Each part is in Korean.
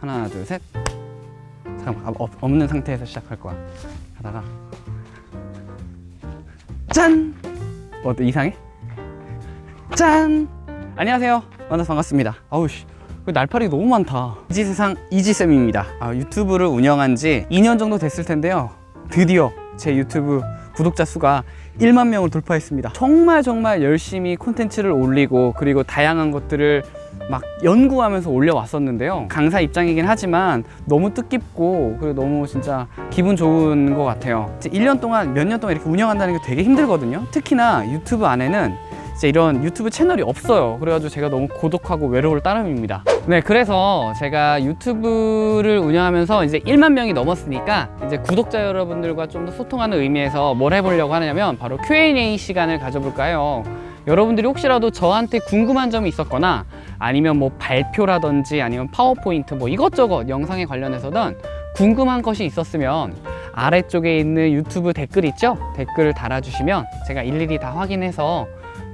하나 둘셋. 잠깐만 아, 없- 없는 상태에서 시작할 거야. 하다가 짠! 어때 이상해? 짠! 안녕하세요. 만나서 반갑습니다. 아우씨. 그 날파리 너무 많다. 이지세상 이지쌤입니다. 아, 유튜브를 운영한 지 2년 정도 됐을 텐데요. 드디어 제 유튜브 구독자 수가 1만 명을 돌파했습니다. 정말 정말 열심히 콘텐츠를 올리고 그리고 다양한 것들을 막 연구하면서 올려왔었는데요. 강사 입장이긴 하지만 너무 뜻깊고 그리고 너무 진짜 기분 좋은 것 같아요. 이제 1년 동안 몇 년 동안 이렇게 운영한다는 게 되게 힘들거든요. 특히나 유튜브 안에는 진짜 이런 유튜브 채널이 없어요. 그래가지고 제가 너무 고독하고 외로울 따름입니다. 네 그래서 제가 유튜브를 운영하면서 이제 1만 명이 넘었으니까 이제 구독자 여러분들과 좀 더 소통하는 의미에서 뭘 해보려고 하냐면 바로 Q&A 시간을 가져볼까요? 여러분들이 혹시라도 저한테 궁금한 점이 있었거나 아니면 뭐 발표라든지 아니면 파워포인트 뭐 이것저것 영상에 관련해서든 궁금한 것이 있었으면 아래쪽에 있는 유튜브 댓글 있죠? 댓글을 달아주시면 제가 일일이 다 확인해서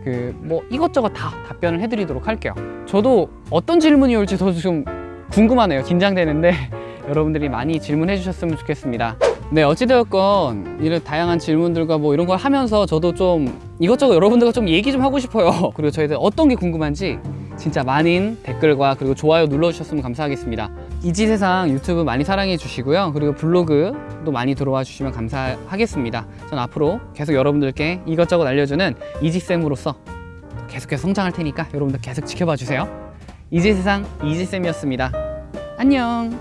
그 뭐 이것저것 다 답변을 해드리도록 할게요. 저도 어떤 질문이 올지 저도 좀 궁금하네요. 긴장되는데 여러분들이 많이 질문해 주셨으면 좋겠습니다. 네, 어찌되었건 이런 다양한 질문들과 뭐 이런 걸 하면서 저도 좀 이것저것 여러분들과 좀 얘기 좀 하고 싶어요. 그리고 저희들 어떤 게 궁금한지 진짜 많은 댓글과 그리고 좋아요 눌러주셨으면 감사하겠습니다. 이지세상 유튜브 많이 사랑해 주시고요. 그리고 블로그도 많이 들어와 주시면 감사하겠습니다. 전 앞으로 계속 여러분들께 이것저것 알려주는 이지쌤으로서 계속해서 성장할 테니까 여러분들 계속 지켜봐 주세요. 이지세상 이지쌤이었습니다. 안녕.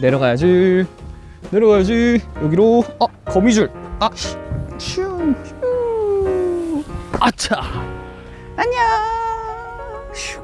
내려가야지. 내려가야지. 여기로. 어, 거미줄. 아, 슈, 슈. 아차. 안녕.